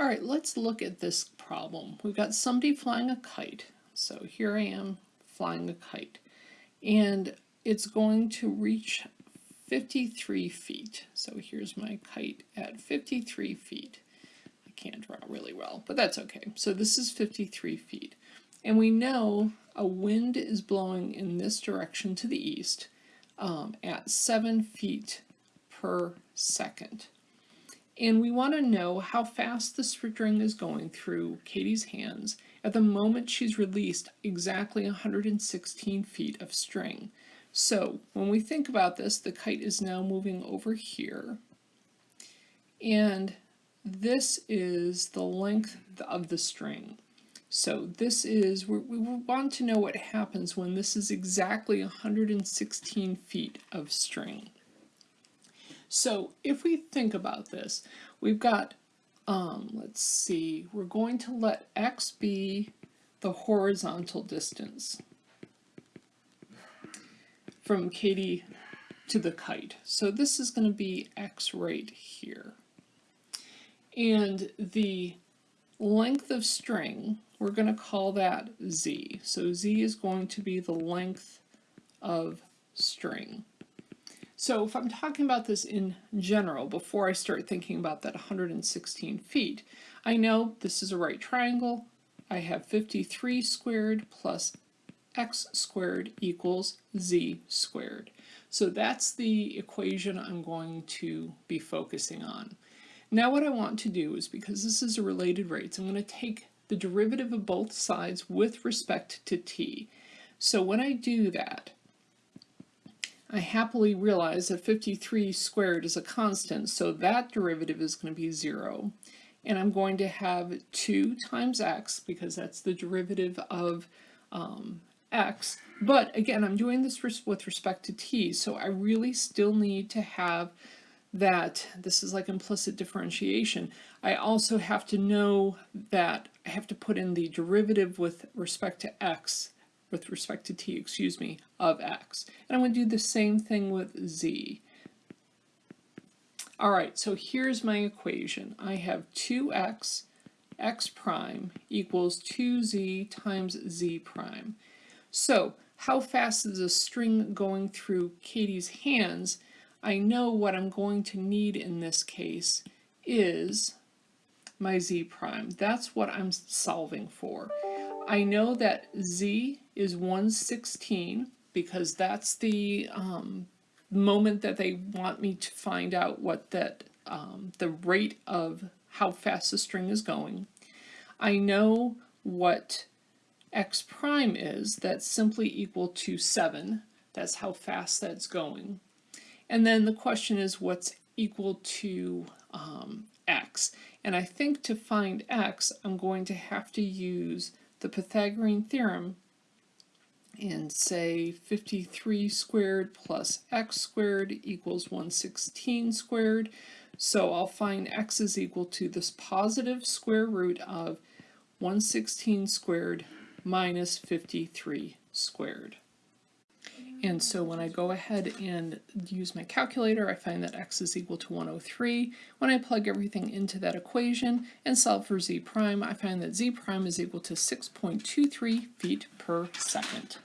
All right, let's look at this problem. We've got somebody flying a kite. So here I am flying a kite. And it's going to reach 53 feet. So here's my kite at 53 feet. I can't draw really well, but that's okay. So this is 53 feet. And we know a wind is blowing in this direction to the east um, at 7 feet per second. And we want to know how fast the string is going through Katie's hands at the moment she's released exactly 116 feet of string. So when we think about this, the kite is now moving over here. And this is the length of the string. So this is, we want to know what happens when this is exactly 116 feet of string. So if we think about this, we've got, um, let's see, we're going to let x be the horizontal distance from Katie to the kite. So this is going to be x right here. And the length of string, we're going to call that z. So z is going to be the length of string. So if I'm talking about this in general, before I start thinking about that 116 feet, I know this is a right triangle. I have 53 squared plus x squared equals z squared. So that's the equation I'm going to be focusing on. Now what I want to do is, because this is a related rates, I'm going to take the derivative of both sides with respect to t. So when I do that, I happily realize that 53 squared is a constant, so that derivative is going to be 0. And I'm going to have 2 times x, because that's the derivative of um, x. But again, I'm doing this with respect to t, so I really still need to have that, this is like implicit differentiation. I also have to know that I have to put in the derivative with respect to x with respect to t, excuse me, of x. And I'm going to do the same thing with z. All right, so here's my equation. I have 2x x prime equals 2z times z prime. So how fast is a string going through Katie's hands? I know what I'm going to need in this case is my z prime. That's what I'm solving for. I know that Z is 116 because that's the um, moment that they want me to find out what that um, the rate of how fast the string is going. I know what x prime is, that's simply equal to 7. That's how fast that's going. And then the question is what's equal to um, x. And I think to find x, I'm going to have to use the Pythagorean theorem and say 53 squared plus x squared equals 116 squared. So I'll find x is equal to this positive square root of 116 squared minus 53 squared. And so when I go ahead and use my calculator, I find that x is equal to 103. When I plug everything into that equation and solve for z prime, I find that z prime is equal to 6.23 feet per second.